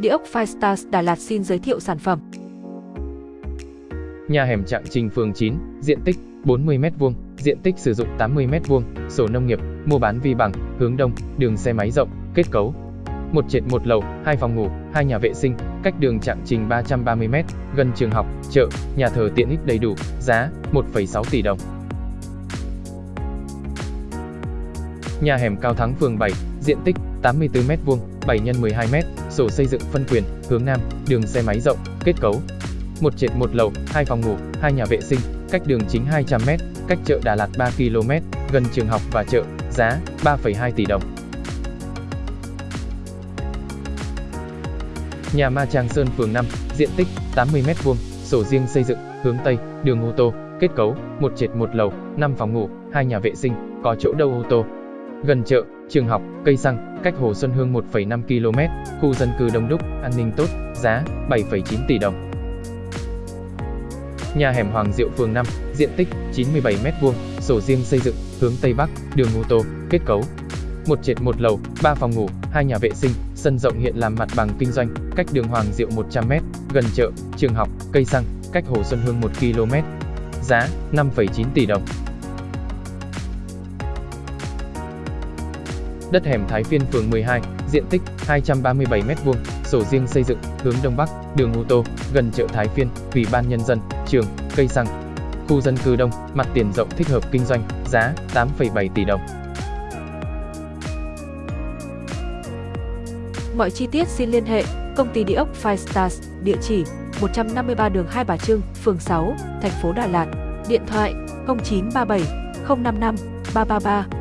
Địa ốc Firestars Đà Lạt xin giới thiệu sản phẩm. Nhà hẻm Trạng Trình phường 9, diện tích 40m2, diện tích sử dụng 80m2, sổ nông nghiệp, mua bán vi bằng, hướng đông, đường xe máy rộng, kết cấu. Một trệt một lầu, hai phòng ngủ, hai nhà vệ sinh, cách đường Trạng Trình 330m, gần trường học, chợ, nhà thờ tiện ích đầy đủ, giá 1,6 tỷ đồng. Nhà hẻm Cao Thắng phường 7, diện tích 84m2, 7 x 12m, sổ xây dựng phân quyền, hướng nam, đường xe máy rộng, kết cấu. Một trệt một lầu, hai phòng ngủ, hai nhà vệ sinh, cách đường chính 200m, cách chợ Đà Lạt 3 km, gần trường học và chợ, giá 3,2 tỷ đồng. Nhà Ma Trang Sơn phường 5, diện tích 80m2, sổ riêng xây dựng, hướng Tây, đường ô tô, kết cấu, một trệt một lầu, 5 phòng ngủ, hai nhà vệ sinh, có chỗ đậu ô tô. Gần chợ, trường học, cây xăng, cách Hồ Xuân Hương 1,5 km, khu dân cư đông đúc, an ninh tốt, giá 7,9 tỷ đồng. Nhà hẻm Hoàng Diệu phường 5, diện tích 97m2, sổ riêng xây dựng, hướng Tây Bắc, đường ô tô, kết cấu. Một trệt một lầu, 3 phòng ngủ, hai nhà vệ sinh, sân rộng hiện làm mặt bằng kinh doanh, cách đường Hoàng Diệu 100m, gần chợ, trường học, cây xăng, cách Hồ Xuân Hương 1 km. Giá 5,9 tỷ đồng. Đất hẻm Thái Phiên phường 12, diện tích 237m2, sổ riêng xây dựng, hướng Đông Bắc, đường ô tô, gần chợ Thái Phiên, Ủy ban Nhân dân, trường, cây xăng. Khu dân cư đông, mặt tiền rộng thích hợp kinh doanh, giá 8,7 tỷ đồng. Mọi chi tiết xin liên hệ công ty địa ốc Five Stars, địa chỉ 153 đường Hai Bà Trưng, phường 6, thành phố Đà Lạt, điện thoại 0937 055 333